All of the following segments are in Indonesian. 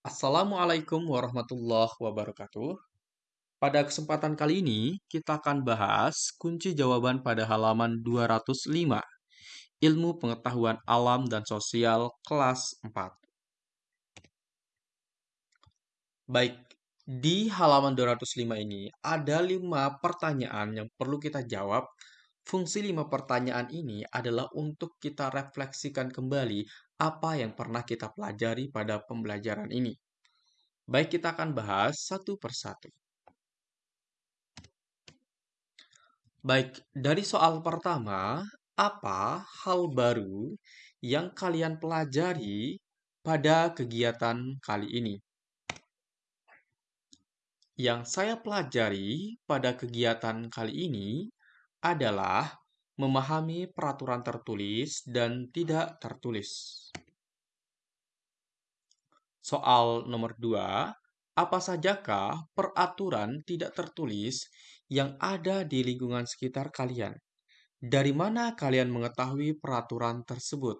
Assalamualaikum warahmatullahi wabarakatuh. Pada kesempatan kali ini, kita akan bahas kunci jawaban pada halaman 205, Ilmu Pengetahuan Alam dan Sosial kelas 4. Baik, di halaman 205 ini ada lima pertanyaan yang perlu kita jawab. Fungsi lima pertanyaan ini adalah untuk kita refleksikan kembali apa yang pernah kita pelajari pada pembelajaran ini. Baik, kita akan bahas satu persatu. Baik, dari soal pertama, apa hal baru yang kalian pelajari pada kegiatan kali ini? Yang saya pelajari pada kegiatan kali ini adalah memahami peraturan tertulis dan tidak tertulis. Soal nomor 2, apa sajakah peraturan tidak tertulis yang ada di lingkungan sekitar kalian? Dari mana kalian mengetahui peraturan tersebut?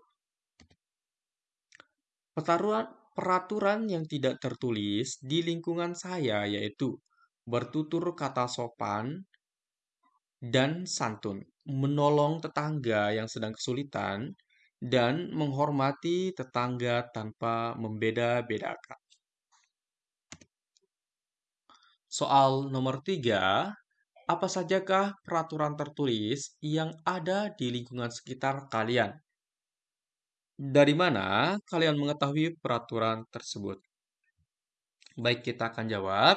Peraturan, peraturan yang tidak tertulis di lingkungan saya yaitu bertutur kata sopan dan santun, menolong tetangga yang sedang kesulitan, dan menghormati tetangga tanpa membeda-bedakan. Soal nomor tiga, apa sajakah peraturan tertulis yang ada di lingkungan sekitar kalian? Dari mana kalian mengetahui peraturan tersebut? Baik, kita akan jawab.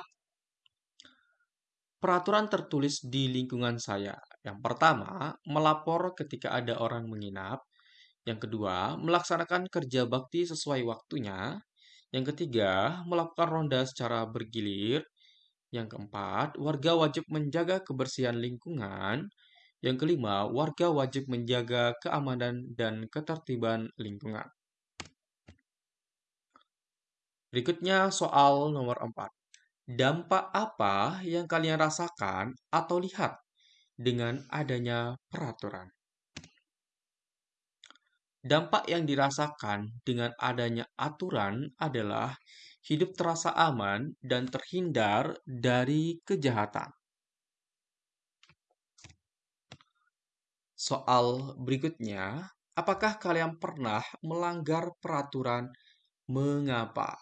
Peraturan tertulis di lingkungan saya. Yang pertama, melapor ketika ada orang menginap. Yang kedua, melaksanakan kerja bakti sesuai waktunya. Yang ketiga, melakukan ronda secara bergilir. Yang keempat, warga wajib menjaga kebersihan lingkungan. Yang kelima, warga wajib menjaga keamanan dan ketertiban lingkungan. Berikutnya soal nomor 4. Dampak apa yang kalian rasakan atau lihat dengan adanya peraturan? Dampak yang dirasakan dengan adanya aturan adalah hidup terasa aman dan terhindar dari kejahatan. Soal berikutnya, apakah kalian pernah melanggar peraturan? Mengapa?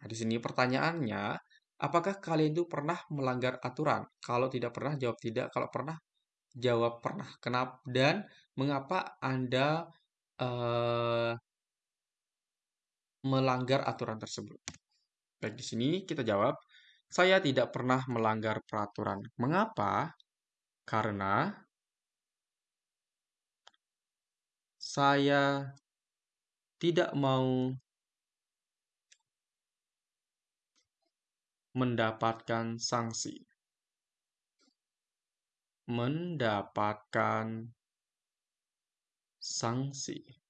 Nah, di sini pertanyaannya, apakah kalian itu pernah melanggar aturan? Kalau tidak pernah, jawab tidak. Kalau pernah, jawab pernah. Kenapa? Dan mengapa Anda uh, melanggar aturan tersebut. Baik, di sini kita jawab, saya tidak pernah melanggar peraturan. Mengapa? Karena saya tidak mau mendapatkan sanksi. Mendapatkan sanksi.